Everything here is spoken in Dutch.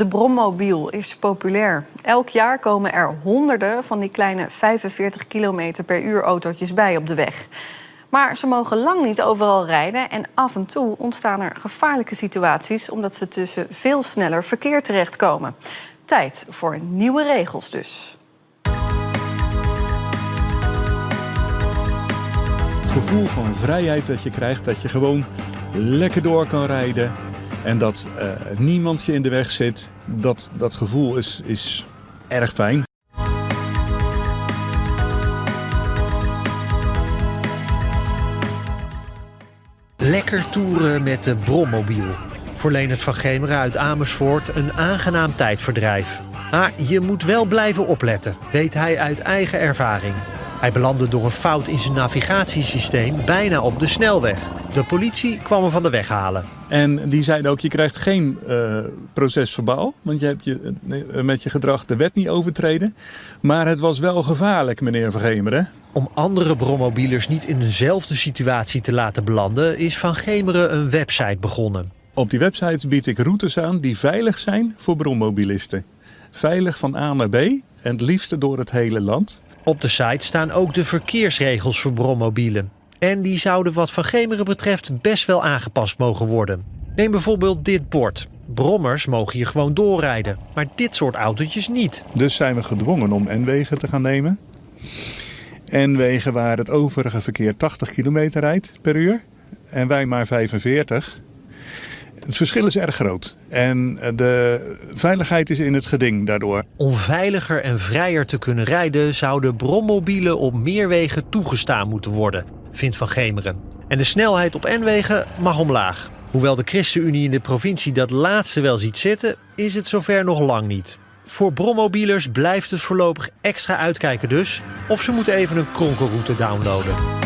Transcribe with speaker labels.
Speaker 1: De brommobiel is populair. Elk jaar komen er honderden van die kleine 45 km per uur autootjes bij op de weg. Maar ze mogen lang niet overal rijden en af en toe ontstaan er gevaarlijke situaties omdat ze tussen veel sneller verkeer terechtkomen. Tijd voor nieuwe regels dus.
Speaker 2: Het gevoel van vrijheid dat je krijgt, dat je gewoon lekker door kan rijden en dat uh, niemand je in de weg zit, dat, dat gevoel is, is erg fijn.
Speaker 3: Lekker toeren met de Brommobiel. Voor Leonard van Gemeren uit Amersfoort een aangenaam tijdverdrijf. Maar je moet wel blijven opletten, weet hij uit eigen ervaring. Hij belandde door een fout in zijn navigatiesysteem bijna op de snelweg. De politie kwam hem van de weg halen.
Speaker 2: En die zeiden ook, je krijgt geen uh, procesverbaal, want je hebt je, uh, met je gedrag de wet niet overtreden. Maar het was wel gevaarlijk, meneer Vergemeren.
Speaker 3: Om andere brommobielers niet in dezelfde situatie te laten belanden, is Van Gemeren een website begonnen.
Speaker 2: Op die website bied ik routes aan die veilig zijn voor brommobilisten. Veilig van A naar B en het liefste door het hele land.
Speaker 3: Op de site staan ook de verkeersregels voor brommobielen. En die zouden wat Van Gemeren betreft best wel aangepast mogen worden. Neem bijvoorbeeld dit bord. Brommers mogen hier gewoon doorrijden, maar dit soort autootjes niet.
Speaker 2: Dus zijn we gedwongen om N-wegen te gaan nemen. N-wegen waar het overige verkeer 80 kilometer rijdt per uur en wij maar 45. Het verschil is erg groot en de veiligheid is in het geding daardoor.
Speaker 3: Om veiliger en vrijer te kunnen rijden zouden brommobielen op meer wegen toegestaan moeten worden, vindt Van Gemeren. En de snelheid op N-wegen mag omlaag. Hoewel de ChristenUnie in de provincie dat laatste wel ziet zitten, is het zover nog lang niet. Voor brommobielers blijft het voorlopig extra uitkijken dus, of ze moeten even een kronkelroute downloaden.